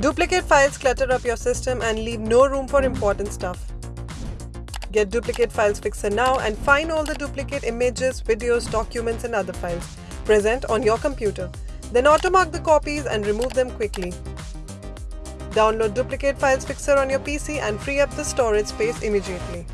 Duplicate files clutter up your system and leave no room for important stuff. Get Duplicate Files Fixer now and find all the duplicate images, videos, documents and other files present on your computer. Then automark the copies and remove them quickly. Download Duplicate Files Fixer on your PC and free up the storage space immediately.